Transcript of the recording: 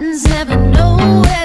never know where.